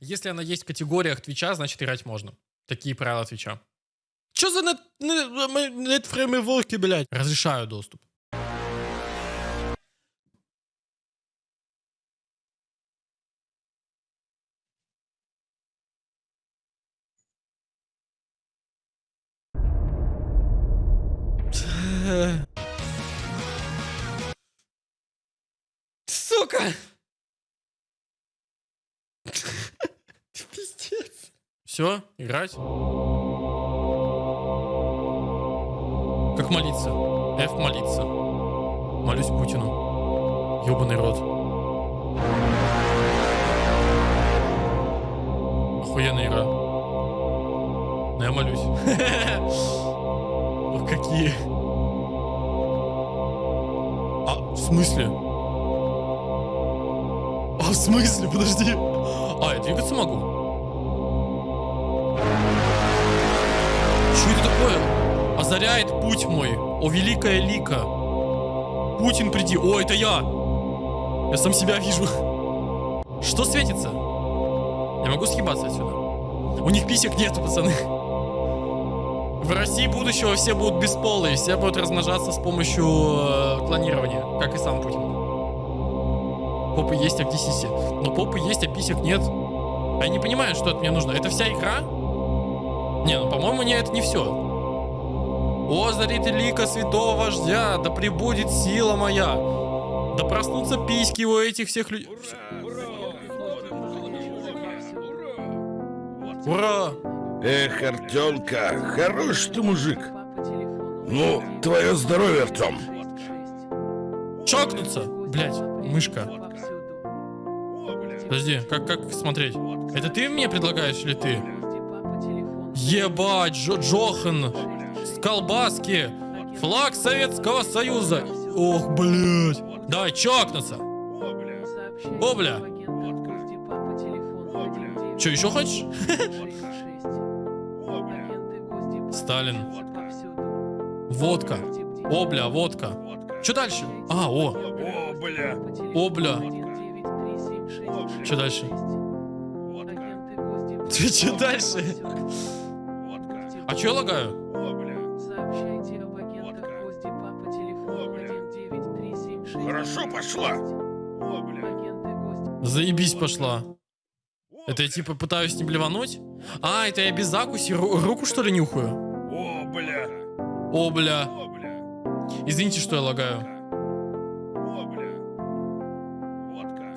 Если она есть в категориях Твича, значит играть можно. Такие правила Твича. Чё за нет, фреймворки, блядь? Разрешаю доступ. Все, играть. Как молиться? F молиться. Молюсь Путину. Ёбаный рот. Охуенная игра. Но я молюсь. Ох, какие. А, в смысле? А, в смысле? Подожди. А, я двигаться могу? Что это такое? Озаряет путь мой. О, великая лика. Путин, приди. О, это я. Я сам себя вижу. Что светится? Я могу съебаться отсюда. У них писек нету, пацаны. В России будущего все будут бесполые, все будут размножаться с помощью э, клонирования, как и сам Путин. Попы есть, а где сиси? Но попы есть, а писек нет. А я не понимаю, что от меня нужно. Это вся игра? Не, ну, по-моему, не, это не все. О, зарите лика святого вождя, да прибудет сила моя. Да проснутся письки у этих всех людей. Ура! Эх, Артемка, хорош ты мужик. Ну, твое здоровье, Артем. Чокнуться! Блять, мышка. Подожди, как, как смотреть? Это ты мне предлагаешь или ты? Ебать, Джо Джохан, колбаски, флаг Советского Союза. Ох, блядь. Давай, чокнуться. О, бля. Че, еще хочешь? Сталин. Водка. О, бля, водка. Че дальше? А, о. О, бля. О, бля. Что дальше? Ты что дальше? А что я лагаю? О, бля. Сообщайте об агентах Госдепа по телефону 19376. Хорошо пошла. О, бля. Агенты Госдепа. Заебись пошла. О, Это я типа пытаюсь не блевануть? А, это я без закуси ру- руку что ли нюхаю? О, бля. О, бля. О, бля. Извините, что я лагаю. О, бля. Водка.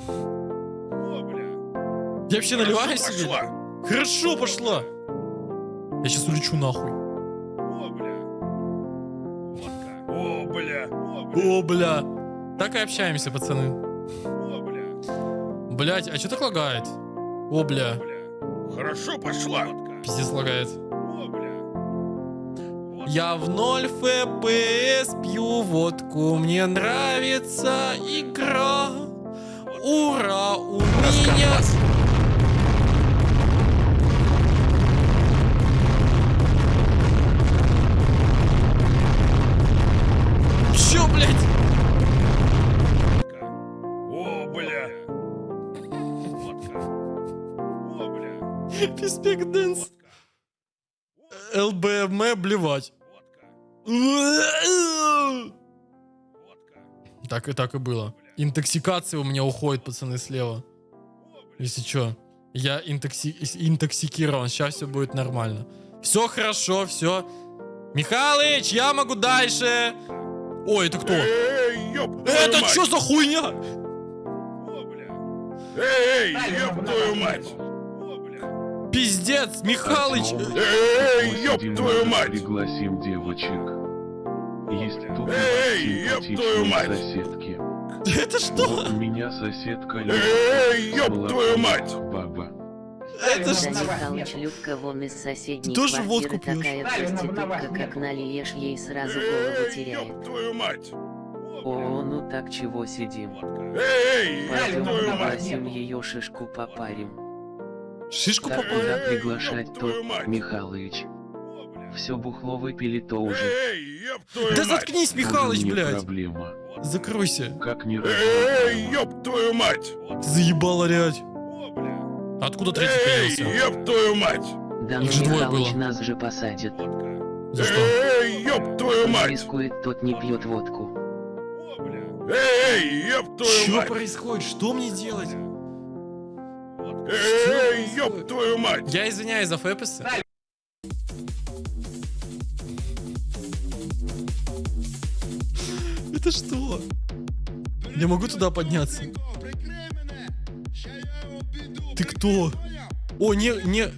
О, бля. Я вообще наливаю Хорошо себе? пошла. Хорошо пошла. Я сейчас улечу нахуй. О, бля. О, бля. О, бля. Так и общаемся, пацаны. О, бля. Блять, а что так лагает? О, бля. Хорошо пошла. Пиздец лагает. О, бля. Я в ноль FPS пью водку, мне нравится игра. Ура, у меня... Писпек дэнс. ЛБМ блевать. Так и так и было. Интоксикация у меня уходит, пацаны, слева. Если что. Я интокси... интоксикирован. Сейчас все будет нормально. Все хорошо, все. Михалыч, я могу дальше. Ой, это кто? Эй, ёб Это что за хуйня? О, бля. Эй, ёб твою мать! Пиздец, Михалыч. Эй, ёб твою мать! Пригласим девочек. Есть тут Эй, ёб твою мать! соседки. Это что? Вот у меня соседка Эй, ёб твою мать! Баба. Это что? Михалыч Любка вон из соседней тоже квартиры водку пьешь? такая проститутка, как налиешь ей сразу голову Эй, теряет. ёб твою мать! О, ну так чего сидим? Эй, Пойдем попросим ее шишку попарим. Шишку Так попал? куда приглашать то! Михалыч? Все бухло выпили то уже. Эй, ёб твою Да мать! заткнись, Михалыч, Тоже не блядь. проблема. Закройся. Как не Эй, ёб твою мать! Ты заебал орять. Откуда третий Эй, появился? ёб твою мать! Да Их же двое Михалыч было. нас же посадит. За что? Эй, ёб твою Кто мать! рискует, тот не пьет водку. Эй, ёб твою Что мать! происходит? Что мне делать? Эй, ёб твою мать! Я извиняюсь за фэписы. Это что? Я могу туда подняться? Ты кто? О, не, не...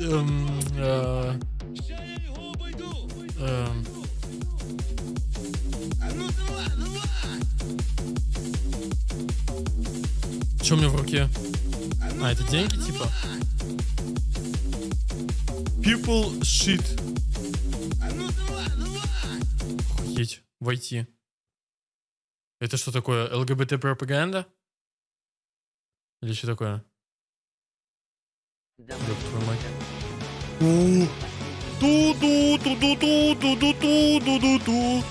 Эм, э, Что у меня в руке? А, это деньги типа? People shit. Охуеть. Войти. Это что такое? ЛГБТ пропаганда? Или что такое? Да твою мать. У. Ту-ду, ту-ду-ду, ту-ду-ду, ду-ду-ду.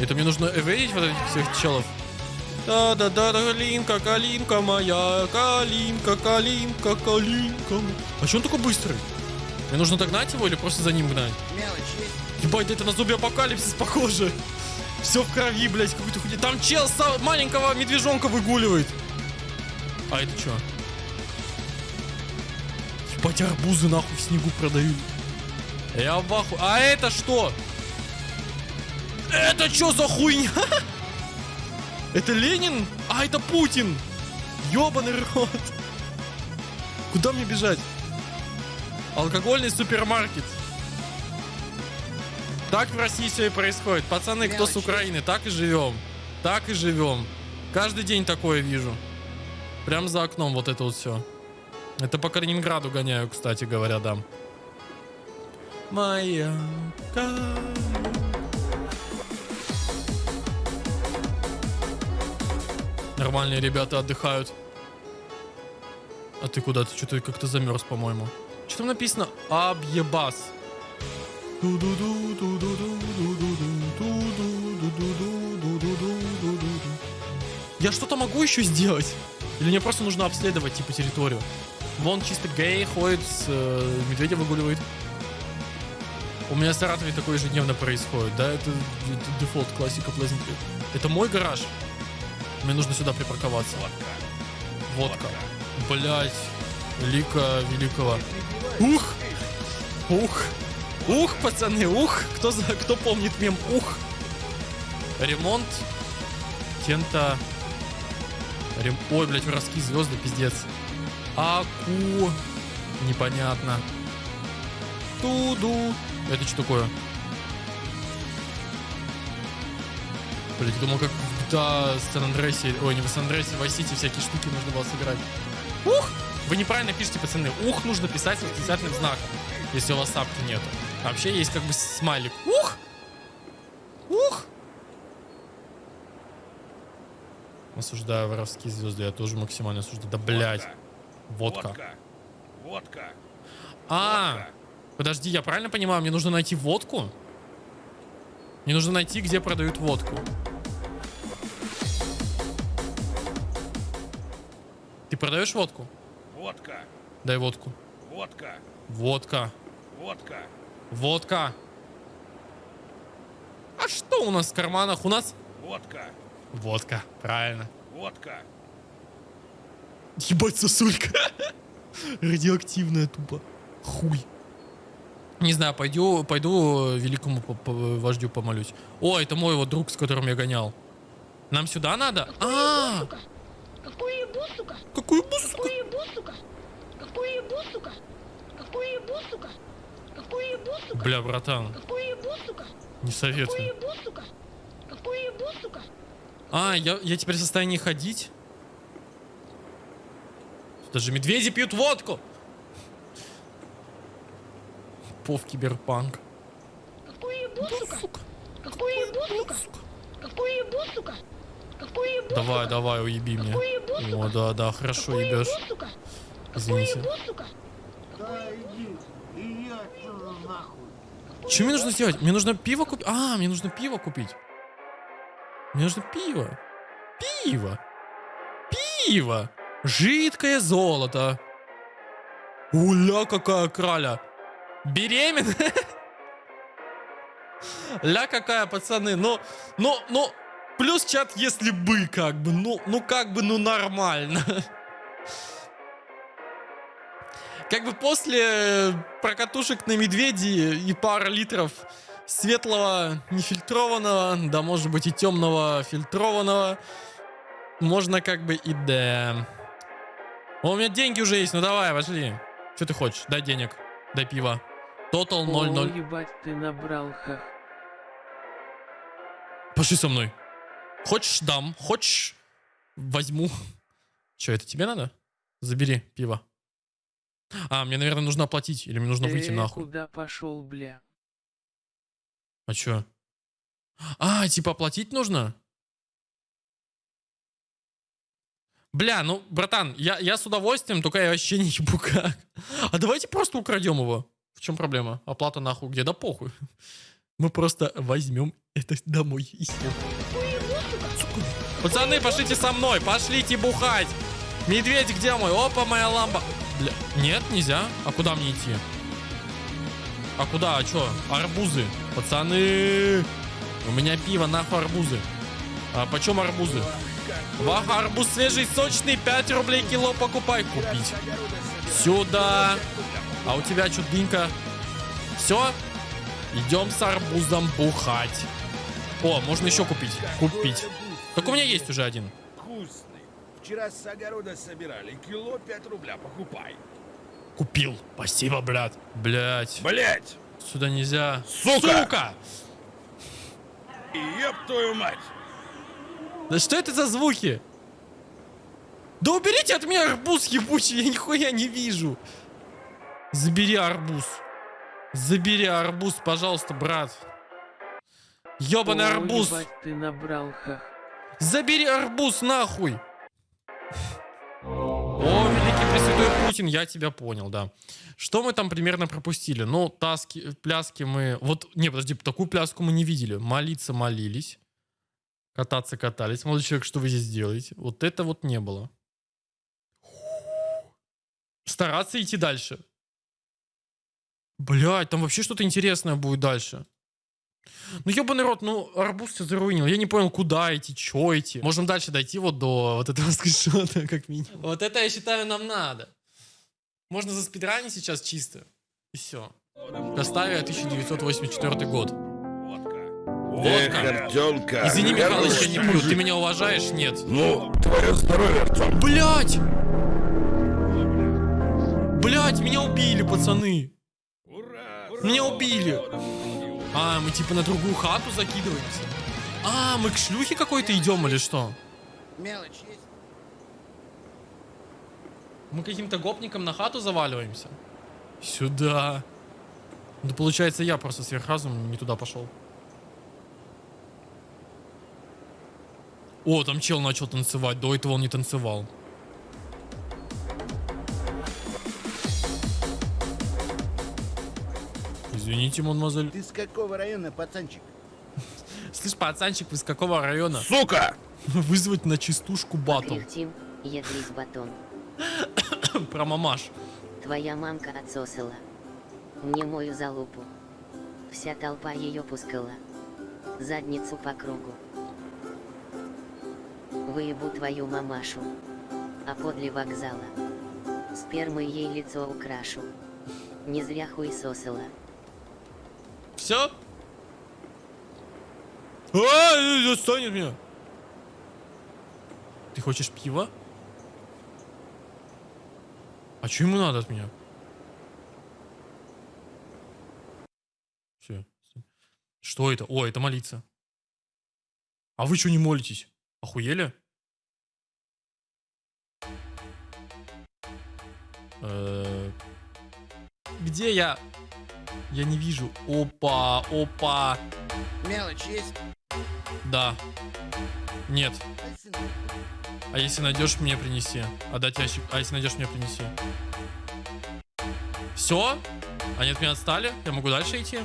Это мне нужно эвейдить вот этих всех челов. Да-да-да, калинка, калинка моя, калинка, калинка, калинка. А че он такой быстрый? Мне нужно догнать его или просто за ним гнать? Ебать, да это на зомби апокалипсис похоже. Все в крови, блядь, какой-то хуйня. Там чел маленького медвежонка выгуливает. А это что? Ебать, арбузы нахуй в снегу продают. Я в аху... А это что? Это что за хуйня? Это Ленин? А, это Путин! Ёбаный рот! Куда мне бежать? Алкогольный супермаркет. Так в России все и происходит. Пацаны, кто с Украины, так и живем. Так и живем. Каждый день такое вижу. Прям за окном вот это вот все. Это по Калининграду гоняю, кстати говоря, да. Моя Нормальные ребята отдыхают. А ты куда? Ты что-то как-то замерз, по-моему. Что там написано? Абьебас. Я что-то могу еще сделать? Или мне просто нужно обследовать, типа, территорию? Вон чисто гей ходит, с, э, медведя выгуливает. У меня в Саратове такое ежедневно происходит, да? Это, это дефолт, классика Pleasant Это мой гараж. Мне нужно сюда припарковаться. Водка. Блять. Лика великого. Ух! Ух! Ух, пацаны, ух! Кто, за, кто помнит мем ух? Ремонт. Тента. Рем... Ой, блядь, воровские звезды, пиздец. Аку. Непонятно. Туду. Это что такое? Блять, думал, как в GTA Сан Андреасе, ой, не в Сан Андреасе, в City всякие штуки нужно было собирать. Ух! Вы неправильно пишете, пацаны. Ух нужно писать с восклицательным знаком, если у вас сапки нету. А вообще есть как бы смайлик. Ух! Ух! Осуждаю воровские звезды, я тоже максимально осуждаю. Да блять. Водка. Водка. А, подожди, я правильно понимаю, мне нужно найти водку? Мне нужно найти, где продают водку. Ты продаешь водку? Водка. Дай водку. Водка. Водка. Водка. Водка. А что у нас в карманах? У нас Водка. водка. Правильно. Водка. Ебать, сосулька. Радиоактивная тупо. Хуй. Не знаю, пойду, пойду великому по- по- вождю помолюсь. О, это мой вот друг, с которым я гонял. Нам сюда надо? А, Какую ебу, сука? какую буску? Какую ебу, сука? Какую ебу, сука? Какую ебу, сука? Какую ебу, сука? Бля, братан, Какую ебу, сука? не Какую советую. ебу, сука? Какую ебу, сука? А, я, я теперь в состоянии ходить? Даже медведи пьют водку. Пов киберпанк. Какую ебу, сука? Какую ебу, сука? Какую ебу, сука? Какую ебу, Давай, сука? давай, уеби. Какую ебу, сука? О, да, да, хорошо ебешь. Извините. Что мне нужно сделать? Мне нужно пиво купить. А, мне нужно пиво купить. Мне нужно пиво. Пиво. Пиво. Жидкое золото. Уля, какая краля. Беременная? Ля какая, пацаны. Ну, ну, ну, плюс чат, если бы, как бы. Ну, ну, как бы, ну, нормально. Как бы после прокатушек на медведи и пара литров светлого нефильтрованного, да может быть и темного фильтрованного, можно как бы и да. О, у меня деньги уже есть, ну давай, пошли. Что ты хочешь? Дай денег, дай пива. Тотал 0-0. О, ебать, ты набрал хах. Пошли со мной. Хочешь, дам. Хочешь, возьму. Че, это тебе надо? Забери пиво. А, мне, наверное, нужно оплатить. Или мне нужно выйти Э, нахуй. куда пошел, бля? А чё? А, типа оплатить нужно? Бля, ну, братан, я, я с удовольствием, только я вообще не ебу как. А давайте просто украдем его. В чем проблема? Оплата нахуй где? Да похуй. Мы просто возьмем это домой и съем. Пацаны, пошлите со мной, пошлите бухать. Медведь где мой? Опа, моя лампа. Бля, нет, нельзя. А куда мне идти? А куда? А чё? Арбузы. Пацаны. У меня пиво, нахуй арбузы. А почем арбузы? Вах, арбуз свежий, сочный, 5 рублей кило покупай. Купить. Сюда. А у тебя что, дынька? Все? Идем с арбузом бухать. О, можно еще купить. Купить. Так у меня есть уже один. Вкусный. Вчера с огорода собирали. Кило 5 рубля. Покупай. Купил. Спасибо, брат. Блять. Блять! Сюда нельзя. Сука! Сука! Еб твою мать! Да что это за звуки? Да уберите от меня арбуз ебучий, я нихуя не вижу. Забери арбуз. Забери арбуз, пожалуйста, брат. Ёбаный О, арбуз. ебать, ты набрал хах. Забери арбуз нахуй. О, великий пресвятой Путин, я тебя понял, да. Что мы там примерно пропустили? Ну, таски, пляски мы... Вот, не, подожди, такую пляску мы не видели. Молиться молились. Кататься катались. Молодой человек, что вы здесь делаете? Вот это вот не было. Стараться идти дальше. Блять, там вообще что-то интересное будет дальше. Ну, ебаный рот, ну, арбуз все заруинил. Я не понял, куда идти, чё идти. Можем дальше дойти вот до вот этого скриншота, как минимум. Вот это, я считаю, нам надо. Можно за спидранить сейчас чисто. И все. Доставия 1984 год. Эх, Водка. Артемка. Извини, Михалыч, я не пью. Ты меня уважаешь? Нет. Ну, твое здоровье, Артем. Блять! Блять, меня убили, пацаны. Ура! Меня убили. А, мы типа на другую хату закидываемся. А, мы к шлюхе какой-то идем или что? Мелочь есть? Мы каким-то гопником на хату заваливаемся? Сюда. Да получается, я просто сверхразум не туда пошел. О, там чел начал танцевать. До этого он не танцевал. Извините, мадемуазель. Ты с какого района, пацанчик? Слышь, пацанчик, вы с какого района? Сука! Вызвать на чистушку батл. Кряхтим, едлись батон. Про мамаш. Твоя мамка отсосала. Мне мою залупу. Вся толпа ее пускала. Задницу по кругу. Выебу твою мамашу. А подле вокзала. Спермой ей лицо украшу. Не зря хуй сосала. Все? А, застанет меня. Ты хочешь пива? А что ему надо от меня? Все. Что это? О, это молиться. А вы что не молитесь? Охуели? Э, Где я? Я не вижу. Опа, опа. Мелочь есть? Да. Нет. А если найдешь, мне принеси. Отдать ящик. А если найдешь, мне принеси. Все? Они от меня отстали? Я могу дальше идти?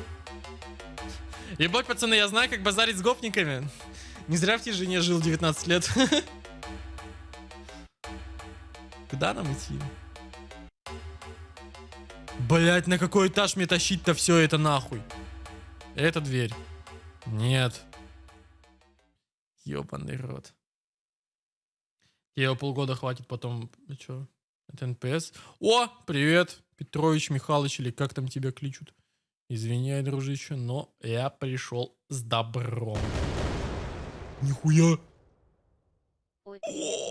Ебать, пацаны, я знаю, как базарить с гопниками. Не зря в тишине жил 19 лет. Куда нам идти? Блять, на какой этаж мне тащить-то все это нахуй? Это дверь. Нет. Ёбаный рот. Ее полгода хватит потом. Че? Это НПС. О, привет, Петрович Михайлович, или как там тебя кличут. Извиняй, дружище, но я пришел с добром. Нихуя. Ой,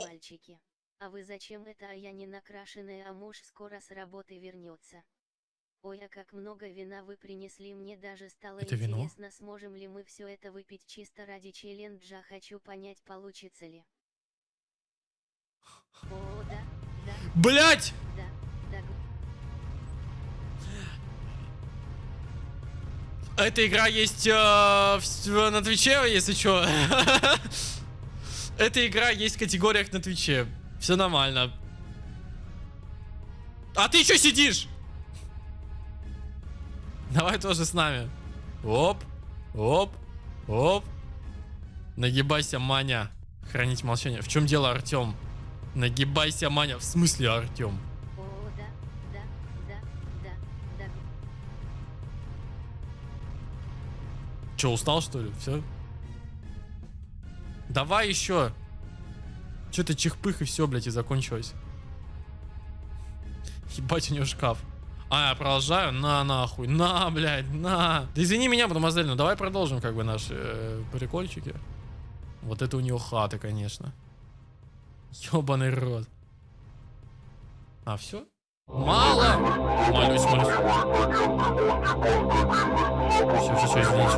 мальчики. А вы зачем это, а я не накрашенная, а муж скоро с работы вернется. Ой, а как много вина вы принесли, мне даже стало Это вино? интересно, сможем ли мы все это выпить чисто ради челленджа, хочу понять, получится ли. О, да, да, Блять! да, да, Эта игра есть э, в с- на Твиче, если что. Эта игра есть в категориях на Твиче. Все нормально. А ты что сидишь? Давай тоже с нами. Оп, оп, оп. Нагибайся, Маня. Хранить молчание. В чем дело, Артем? Нагибайся, Маня. В смысле, Артем? да, да, да, Че, устал, что ли? Все? Давай еще. Че-то чихпых и все, блядь, и закончилось. Ебать, у него шкаф. А, я продолжаю? На, нахуй. На, блядь, на. Да извини меня, мадемуазель, ну давай продолжим как бы наши э, прикольчики. Вот это у него хата, конечно. Ёбаный рот. А, все? Мало! Молюсь, молюсь. Все, все, все, извините.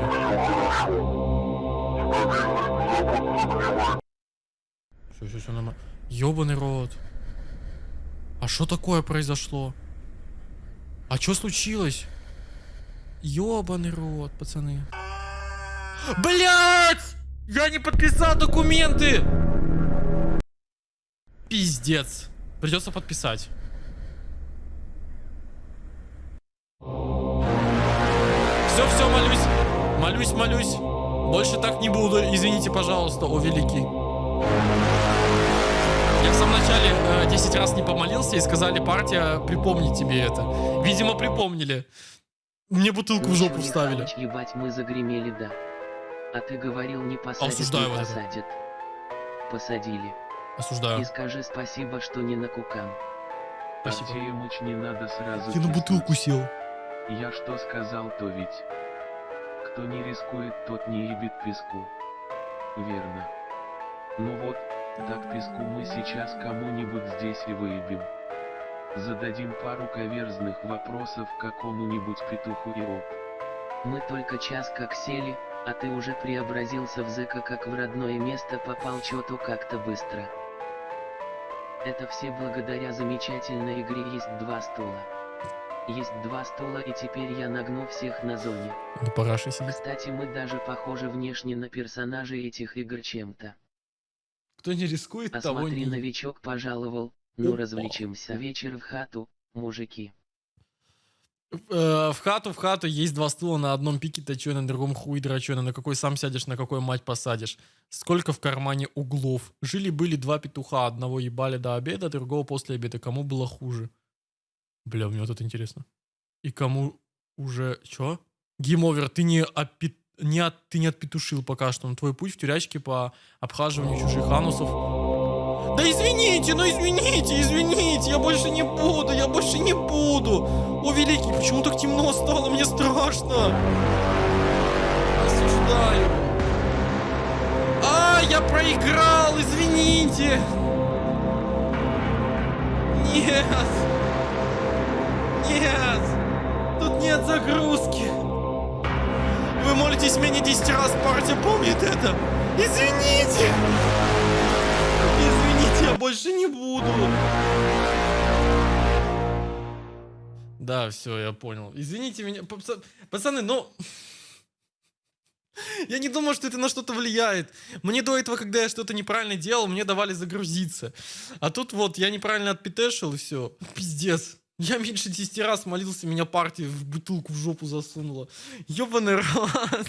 Все, все, все нормально. Ёбаный рот. А что такое произошло? А что случилось? Ёбаный рот, пацаны. Блять! Я не подписал документы! Пиздец. Придется подписать. Все, все, молюсь. Молюсь, молюсь. Больше так не буду. Извините, пожалуйста, о великий. Я в самом начале э, 10 раз не помолился и сказали, партия, припомни тебе это. Видимо, припомнили. Мне бутылку в жопу вставили. Ебать, мы загремели, да. А ты говорил, не посадят, Осуждаю не посадят. Посадили. Осуждаю. И скажи спасибо, что не на кукан. Спасибо. Артемыч, не надо сразу Я на бутылку сел. Я что сказал, то ведь. Кто не рискует, тот не ебит песку. Верно. Ну вот, так песку мы сейчас кому-нибудь здесь и выебем. Зададим пару каверзных вопросов какому-нибудь петуху и оп. Мы только час как сели, а ты уже преобразился в зэка как в родное место попал чё-то как-то быстро. Это все благодаря замечательной игре «Есть два стула». Есть два стула и теперь я нагну всех на зоне. Сидит. Кстати мы даже похожи внешне на персонажей этих игр чем-то. Кто не рискует, А того смотри, не... новичок пожаловал, ну Опа. развлечемся. Вечер в хату, мужики. Э, в хату, в хату есть два стула, на одном пике точеный, на другом хуй дроченый, на какой сам сядешь, на какой мать посадишь. Сколько в кармане углов? Жили-были два петуха, одного ебали до обеда, другого после обеда. Кому было хуже? Бля, мне вот это интересно. И кому уже... Чё? Game over, ты не, опи- не, от... ты не отпетушил пока что, но твой путь в тюрячке по обхаживанию чужих анусов. Да извините, ну извините, извините, я больше не буду, я больше не буду. О, великий, почему так темно стало? Мне страшно. Осуждаю. А, я проиграл, извините. Нет. Нет. Тут нет загрузки. Молитесь мне 10 раз, партия помнит это. Извините. Извините, я больше не буду. Да, все, я понял. Извините меня, паца- пацаны, но... Я не думаю, что это на что-то влияет. Мне до этого, когда я что-то неправильно делал, мне давали загрузиться. А тут вот я неправильно отпетешил и все. Пиздец. Я меньше 10 раз молился, меня партия в бутылку в жопу засунула. Ёбаный рот.